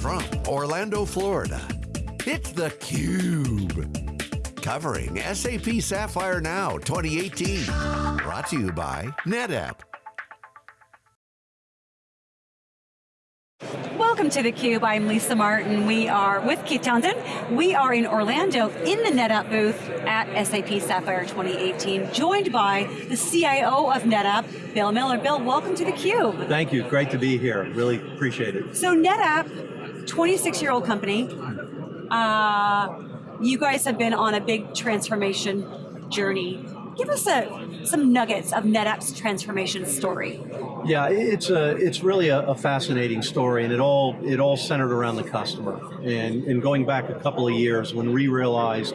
from Orlando, Florida, it's theCUBE. Covering SAP Sapphire Now 2018. Brought to you by NetApp. Welcome to theCUBE, I'm Lisa Martin. We are with Keith Townsend. We are in Orlando in the NetApp booth at SAP Sapphire 2018, joined by the CIO of NetApp, Bill Miller. Bill, welcome to theCUBE. Thank you, great to be here, really appreciate it. So NetApp, 26 year old company, uh, you guys have been on a big transformation journey. Give us a, some nuggets of NetApp's transformation story. Yeah, it's a it's really a, a, fascinating story, and it all it all centered around the customer. And and going back a couple of years, when we realized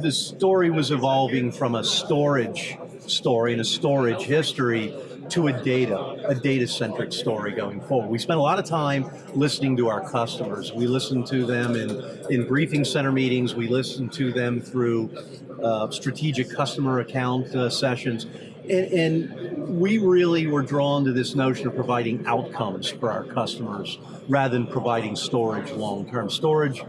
the story was evolving from a storage story and a storage history to a data, a data-centric story going forward. We spent a lot of time listening to our customers. We listened to them in, in briefing center meetings, we listened to them through uh, strategic customer account uh, sessions, and, and, we really were drawn to this notion of providing outcomes for our customers rather than providing storage long-term. Storage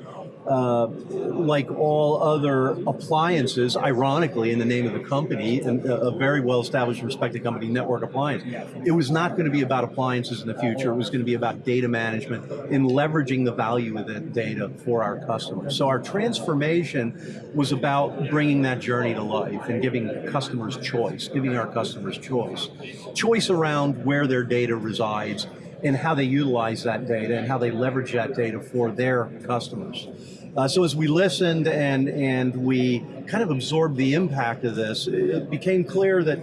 uh, like all other appliances, ironically, in the name of the company, and a very well-established, respected company, Network Appliance, it was not going to be about appliances in the future. It was going to be about data management and leveraging the value of that data for our customers. So our transformation was about bringing that journey to life and giving customers choice, giving our customers choice. Choice around where their data resides and how they utilize that data and how they leverage that data for their customers. Uh, so as we listened and, and we kind of absorbed the impact of this, it became clear that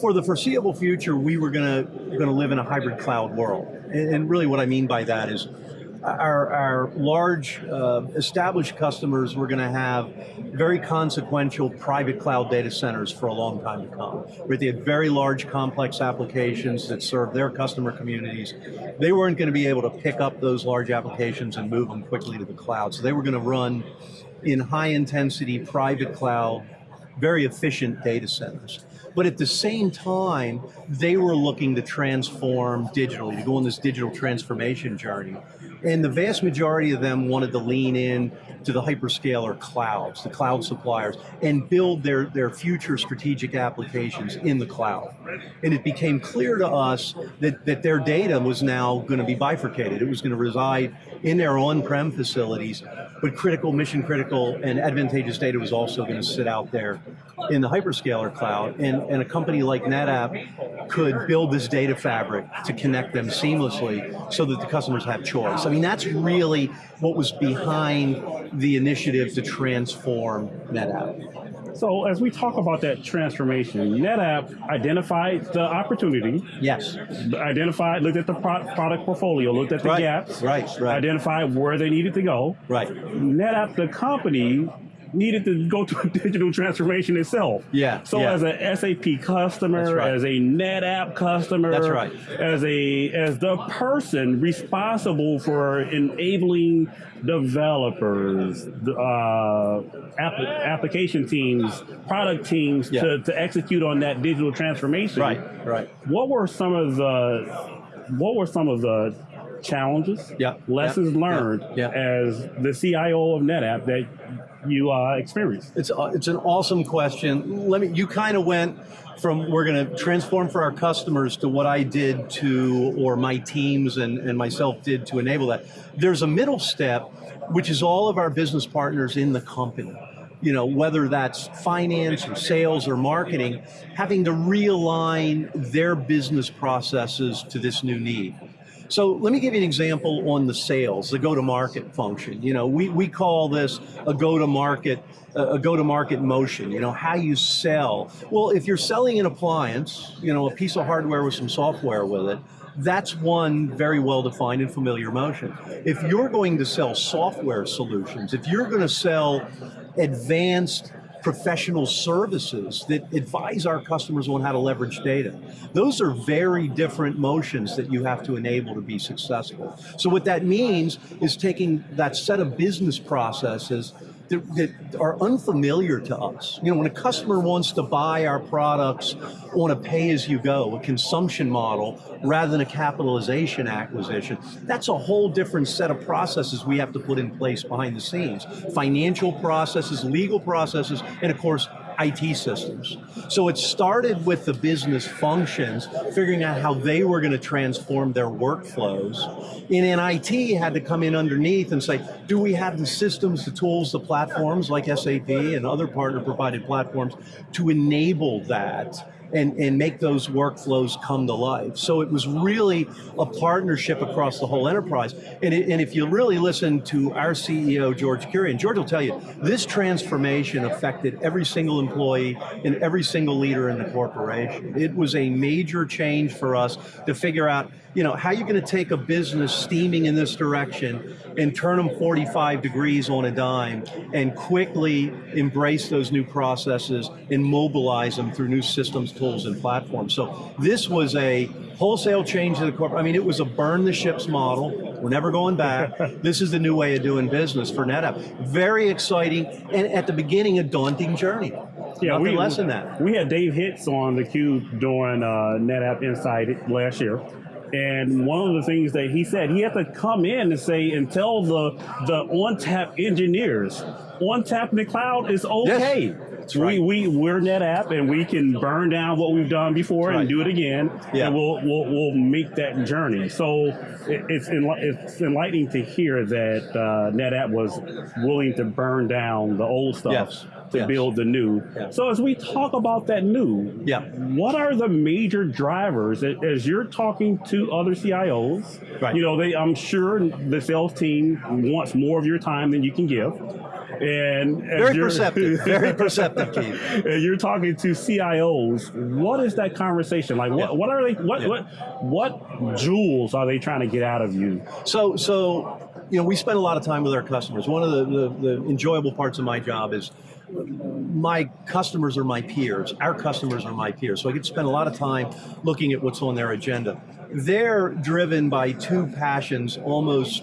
for the foreseeable future, we were going to live in a hybrid cloud world. And, and really what I mean by that is our, our large uh, established customers were going to have very consequential private cloud data centers for a long time to come. Right? They had very large complex applications that served their customer communities. They weren't going to be able to pick up those large applications and move them quickly to the cloud. So they were going to run in high intensity private cloud, very efficient data centers. But at the same time, they were looking to transform digitally, to go on this digital transformation journey. And the vast majority of them wanted to lean in to the hyperscaler clouds, the cloud suppliers, and build their, their future strategic applications in the cloud. And it became clear to us that, that their data was now going to be bifurcated. It was going to reside in their on-prem facilities, but critical, mission critical, and advantageous data was also going to sit out there in the hyperscaler cloud. And, and a company like NetApp could build this data fabric to connect them seamlessly so that the customers have choice. I mean, that's really what was behind the initiative to transform NetApp. So as we talk about that transformation, NetApp identified the opportunity. Yes. Identified, looked at the product portfolio, looked at the right, gaps. Right, right. Identified where they needed to go. Right. NetApp, the company, needed to go to a digital transformation itself. Yeah. So yeah. as a SAP customer, right. as a NetApp customer, that's right. As a as the person responsible for enabling developers, uh, app, application teams, product teams yeah. to, to execute on that digital transformation. Right. Right. What were some of the what were some of the challenges, yeah. lessons yeah. learned yeah. as the CIO of NetApp that you uh, experienced? It's uh, it's an awesome question. Let me. You kind of went from we're going to transform for our customers to what I did to, or my teams and, and myself did to enable that. There's a middle step, which is all of our business partners in the company you know, whether that's finance or sales or marketing, having to realign their business processes to this new need. So let me give you an example on the sales, the go-to-market function. You know, we, we call this a go-to-market a go-to-market motion, you know, how you sell. Well, if you're selling an appliance, you know, a piece of hardware with some software with it, that's one very well-defined and familiar motion. If you're going to sell software solutions, if you're going to sell advanced professional services that advise our customers on how to leverage data. Those are very different motions that you have to enable to be successful. So what that means is taking that set of business processes that, are unfamiliar to us. You know, when a customer wants to buy our products on a pay-as-you-go, a consumption model, rather than a capitalization acquisition, that's a whole different set of processes we have to put in place behind the scenes. Financial processes, legal processes, and of course, IT systems. So it started with the business functions, figuring out how they were going to transform their workflows. And then IT had to come in underneath and say, do we have the systems, the tools, the platforms like SAP and other partner provided platforms to enable that? And, and make those workflows come to life. So it was really a partnership across the whole enterprise. And, it, and if you really listen to our CEO, George Kurian, George will tell you, this transformation affected every single employee and every single leader in the corporation. It was a major change for us to figure out, you know, how are you going to take a business steaming in this direction and turn them 45 degrees on a dime and quickly embrace those new processes and mobilize them through new systems, tools, and platforms. So this was a wholesale change to the corporate, I mean, it was a burn the ships model. We're never going back. this is the new way of doing business for NetApp. Very exciting, and at the beginning, a daunting journey. Yeah, Nothing we, less than that. We had Dave Hitz on the cube during uh, NetApp Insight last year. And one of the things that he said, he had to come in and say and tell the the ONTAP engineers, ONTAP in the cloud is okay. Yes. That's right. We, we, we're NetApp and we can burn down what we've done before and do it again. Yeah. And we'll, we'll, we'll make that journey. So it, it's, it's enlightening to hear that uh, NetApp was willing to burn down the old stuff. Yes to yes. build the new. Yes. So as we talk about that new, yeah. what are the major drivers as you're talking to other CIOs? Right. You know, they I'm sure the sales team wants more of your time than you can give. And very perceptive, very perceptive, Keith. And you're talking to CIOs. What is that conversation like? What, yeah. what are they? What yeah. what what jewels are they trying to get out of you? So so you know we spend a lot of time with our customers. One of the, the, the enjoyable parts of my job is my customers are my peers. Our customers are my peers. So I get to spend a lot of time looking at what's on their agenda. They're driven by two passions almost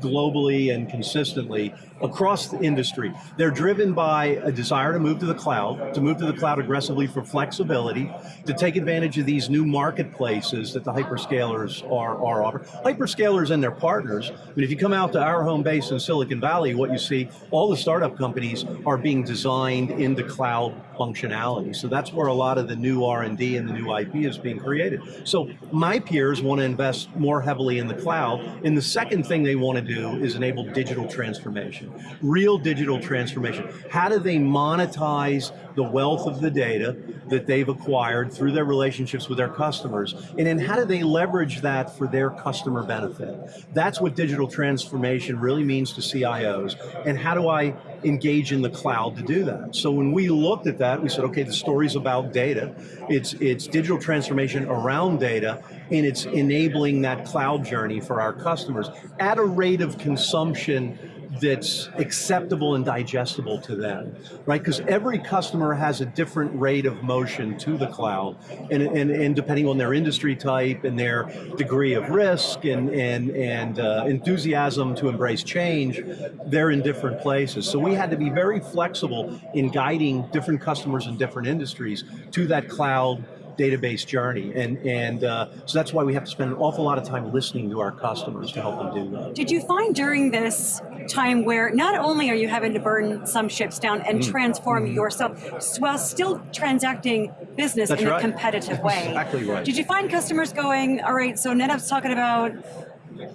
globally and consistently across the industry. They're driven by a desire to move to the cloud, to move to the cloud aggressively for flexibility, to take advantage of these new marketplaces that the hyperscalers are, are offering. Hyperscalers and their partners, I mean, if you come out to our home base in Silicon Valley, what you see, all the startup companies are being designed into cloud functionality. So that's where a lot of the new R&D and the new IP is being created. So my peers want to invest more heavily in the cloud, and the second thing they want to do is enable digital transformation real digital transformation. How do they monetize the wealth of the data that they've acquired through their relationships with their customers? And then how do they leverage that for their customer benefit? That's what digital transformation really means to CIOs. And how do I engage in the cloud to do that? So when we looked at that, we said, okay, the story's about data. It's, it's digital transformation around data, and it's enabling that cloud journey for our customers at a rate of consumption that's acceptable and digestible to them, right? Because every customer has a different rate of motion to the cloud, and, and, and depending on their industry type and their degree of risk and, and, and uh, enthusiasm to embrace change, they're in different places. So we had to be very flexible in guiding different customers in different industries to that cloud database journey. And, and uh, so that's why we have to spend an awful lot of time listening to our customers to help them do that. Did you find during this time where not only are you having to burn some ships down and mm. transform mm. yourself while still transacting business that's in right. a competitive way? exactly right. Did you find customers going, all right, so NetApp's talking about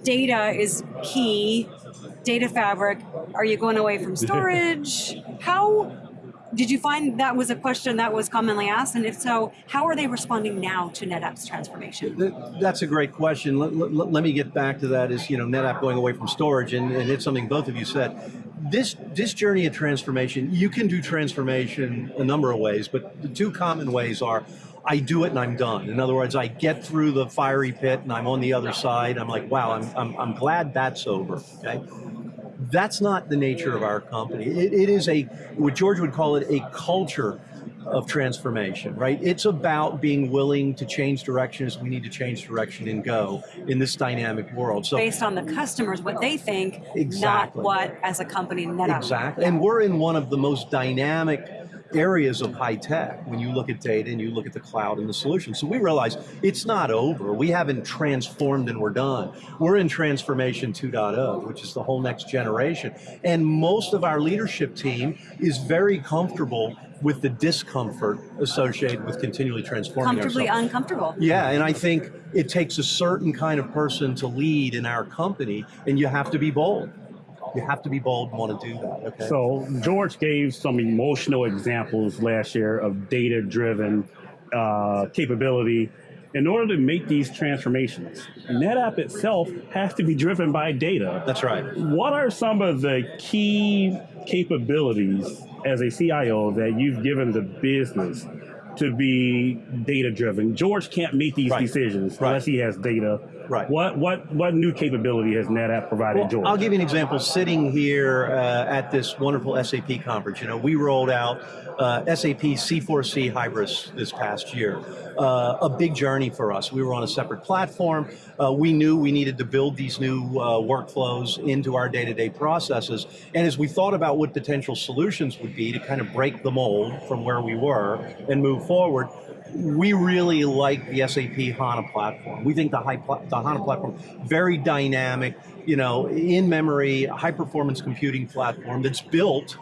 data is key, data fabric, are you going away from storage? How did you find that was a question that was commonly asked? And if so, how are they responding now to NetApp's transformation? That's a great question. Let, let, let me get back to that is, you know, NetApp going away from storage, and, and it's something both of you said. This, this journey of transformation, you can do transformation a number of ways, but the two common ways are I do it and I'm done. In other words, I get through the fiery pit and I'm on the other side. I'm like, wow, I'm, I'm, I'm glad that's over, okay? That's not the nature of our company. It, it is a, what George would call it, a culture of transformation, right? It's about being willing to change direction as we need to change direction and go in this dynamic world. So Based on the customers, what they think, Exactly. not what as a company NetApp. Exactly. And we're in one of the most dynamic areas of high tech when you look at data and you look at the cloud and the solution. So we realize it's not over. We haven't transformed and we're done. We're in transformation 2.0, which is the whole next generation. And most of our leadership team is very comfortable with the discomfort associated with continually transforming Comfortably ourselves. uncomfortable. Yeah, and I think it takes a certain kind of person to lead in our company, and you have to be bold. You have to be bold and want to do that. Okay. So George gave some emotional examples last year of data-driven uh, capability. In order to make these transformations, NetApp itself has to be driven by data. That's right. What are some of the key capabilities as a CIO that you've given the business to be data driven? George can't make these Right. decisions Right. unless he has data. Right. What what what new capability has NetApp provided Well, George? I'll give you an example. Sitting here uh, at this wonderful SAP conference, you know, we rolled out uh, SAP C4C Hybris this past year. Uh, a big journey for us. We were on a separate platform. Uh, we knew we needed to build these new uh, workflows into our day-to-day processes. And as we thought about what potential solutions would be to kind of break the mold from where we were and move forward, we really like the SAP HANA platform. We think the, high pla- the HANA platform, very dynamic, you know, in-memory, high-performance computing platform that's built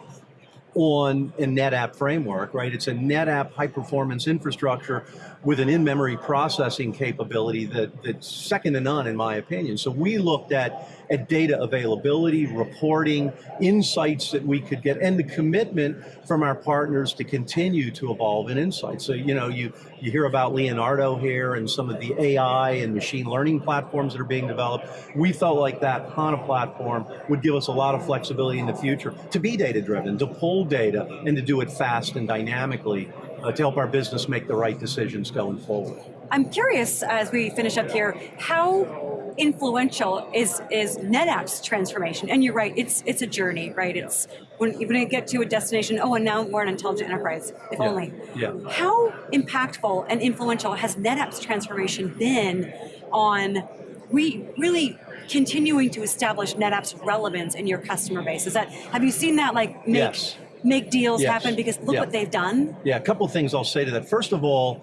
on a NetApp framework, right? It's a NetApp high-performance infrastructure with an in-memory processing capability that, that's second to none, in my opinion. So we looked at, at data availability, reporting, insights that we could get, and the commitment from our partners to continue to evolve in insights. So, you know, you, you hear about Leonardo here and some of the AI and machine learning platforms that are being developed. We felt like that HANA platform would give us a lot of flexibility in the future to be data-driven, to pull data, and to do it fast and dynamically uh, to help our business make the right decisions going forward. I'm curious as we finish up here, how influential is is NetApp's transformation? And you're right, it's it's a journey, right? It's when to get to a destination. Oh, and now we're an intelligent enterprise. If Yeah, only. yeah. How impactful and influential has NetApp's transformation been on we really continuing to establish NetApp's relevance in your customer base? Is that have you seen that like make Yes. make deals Yes. happen? Because look Yeah. what they've done. Yeah, a couple things I'll say to that. First of all,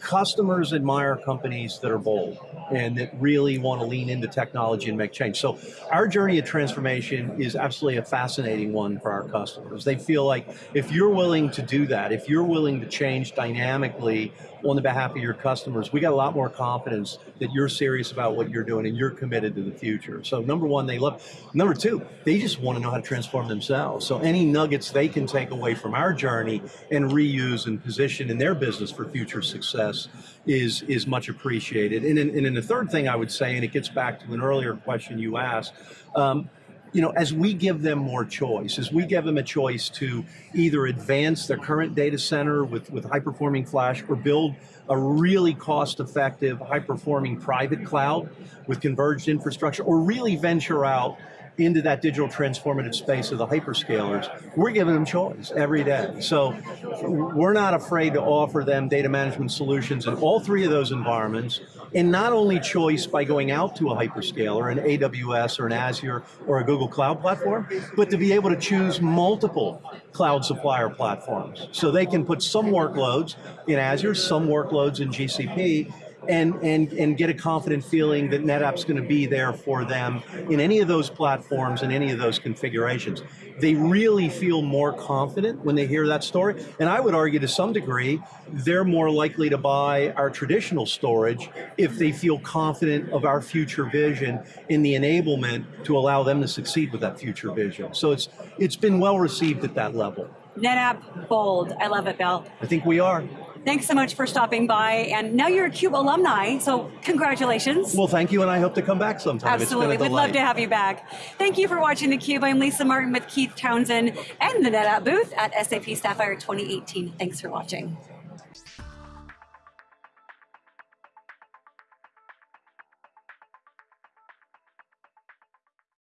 customers admire companies that are bold and that really want to lean into technology and make change. So our journey of transformation is absolutely a fascinating one for our customers. They feel like if you're willing to do that, if you're willing to change dynamically on the behalf of your customers, we got a lot more confidence that you're serious about what you're doing and you're committed to the future. So number one, they love. Number two, they just want to know how to transform themselves. So any nuggets they can take away from our journey and reuse and position in their business for future success is is much appreciated. And and then the third thing I would say, and it gets back to an earlier question you asked. Um, you know, as we give them more choice, as we give them a choice to either advance their current data center with, with high performing flash or build a really cost effective, high performing private cloud with converged infrastructure, or really venture out into that digital transformative space of the hyperscalers, we're giving them choice every day. So we're not afraid to offer them data management solutions in all three of those environments, and not only choice by going out to a hyperscaler, an AWS or an Azure or a Google Cloud platform, but to be able to choose multiple cloud supplier platforms. So they can put some workloads in Azure, some workloads in GCP, and, and, and get a confident feeling that NetApp's going to be there for them in any of those platforms and any of those configurations. They really feel more confident when they hear that story. And I would argue to some degree, they're more likely to buy our traditional storage if they feel confident of our future vision in the enablement to allow them to succeed with that future vision. So it's, it's been well received at that level. NetApp bold. I love it, Bill. I think we are. Thanks so much for stopping by. And now you're a CUBE alumni, so congratulations. Well, thank you, and I hope to come back sometime. Absolutely. It's been a We'd love to have you back. Thank you for watching theCUBE. I'm Lisa Martin with Keith Townsend and the NetApp booth at SAP Sapphire 2018. Thanks for watching.